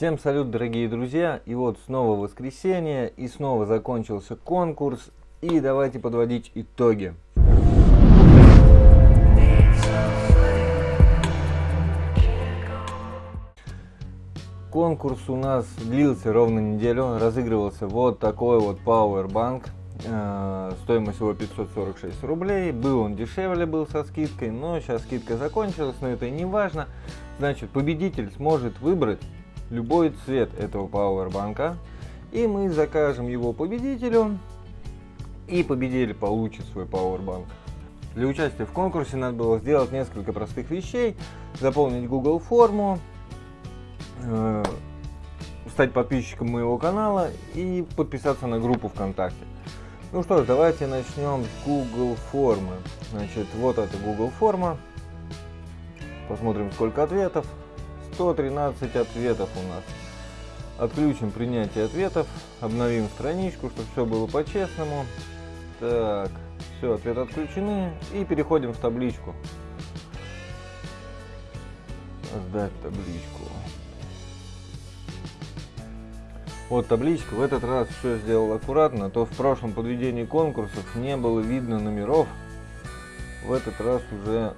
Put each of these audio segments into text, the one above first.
Всем салют, дорогие друзья! И вот снова воскресенье, и снова закончился конкурс. И давайте подводить итоги. Конкурс у нас длился ровно неделю, разыгрывался вот такой вот Powerbank, э, стоимость его 546 рублей, был он дешевле, был со скидкой, но сейчас скидка закончилась, но это не важно. Значит, победитель сможет выбрать любой цвет этого Powerbank, и мы закажем его победителю, и победитель получит свой Powerbank. Для участия в конкурсе надо было сделать несколько простых вещей, заполнить Google форму, э, стать подписчиком моего канала и подписаться на группу ВКонтакте. Ну что ж, давайте начнем с Google формы. Значит, вот это Google форма. Посмотрим, сколько ответов. 113 ответов у нас. Отключим принятие ответов, обновим страничку, чтобы все было по-честному. Так, все, ответы отключены. И переходим в табличку. Создать табличку. Вот табличка, в этот раз все сделал аккуратно, то в прошлом подведении конкурсов не было видно номеров. В этот раз уже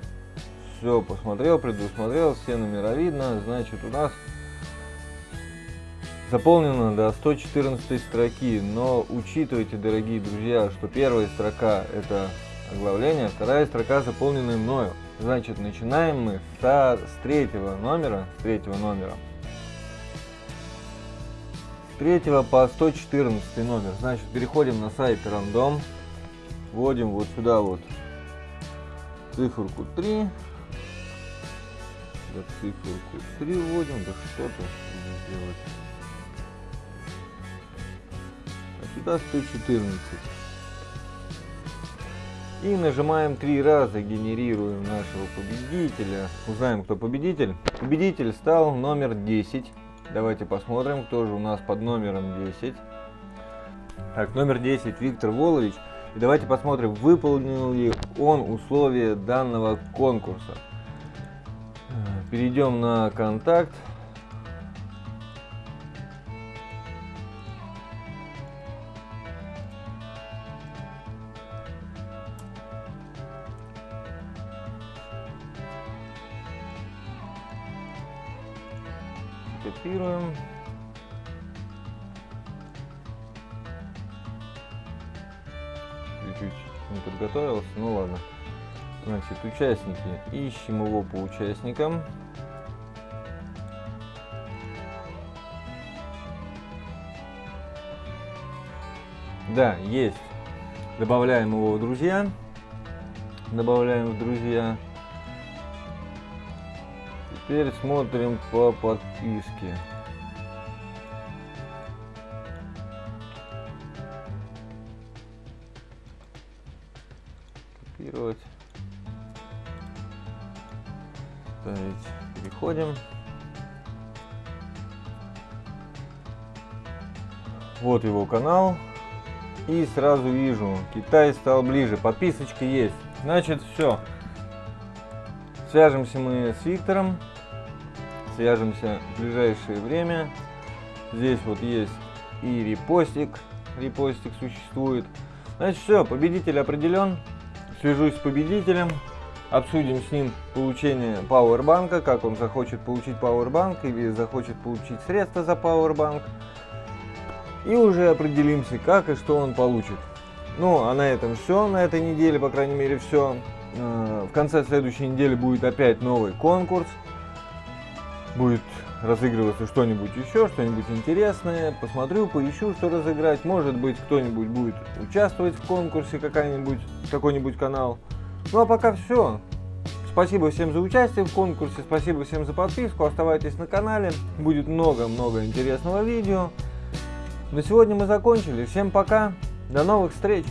все посмотрел, предусмотрел, все номера видно, значит у нас заполнено до 114 строки, но учитывайте, дорогие друзья, что первая строка это оглавление, вторая строка заполнена мною. Значит, начинаем мы со, с третьего номера, с третьего номера. С третьего по 114 номер. Значит, переходим на сайт рандом, вводим вот сюда вот циферку 3, да циферку 3 вводим, да что то сделать. А сюда 114. И нажимаем три раза, генерируем нашего победителя. Узнаем, кто победитель. Победитель стал номер 10. Давайте посмотрим, кто же у нас под номером 10. Так, номер 10 Виктор Волович. И давайте посмотрим, выполнил ли он условия данного конкурса. Перейдем на контакт. Копируем. Чуть-чуть не подготовился, ну ладно. Значит, участники. Ищем его по участникам. Да, есть. Добавляем его в друзья. Добавляем в друзья. Теперь смотрим по подписке. Копировать. Ставить. Переходим. Вот его канал. И сразу вижу, Китай стал ближе. Подписочка есть. Значит, все. Свяжемся мы с Виктором. Свяжемся в ближайшее время. Здесь вот есть и репостик. Репостик существует. Значит, все, победитель определен. Свяжусь с победителем. Обсудим с ним получение пауэрбанка, как он захочет получить пауэрбанк или захочет получить средства за пауэрбанк. И уже определимся, как и что он получит. Ну, а на этом все, на этой неделе, по крайней мере, все. Э, в конце следующей недели будет опять новый конкурс. Будет разыгрываться что-нибудь еще, что-нибудь интересное. Посмотрю, поищу, что разыграть. Может быть, кто-нибудь будет участвовать в конкурсе, какой-нибудь какой -нибудь канал. Ну а пока все. Спасибо всем за участие в конкурсе, спасибо всем за подписку, оставайтесь на канале, будет много-много интересного видео. На сегодня мы закончили, всем пока, до новых встреч!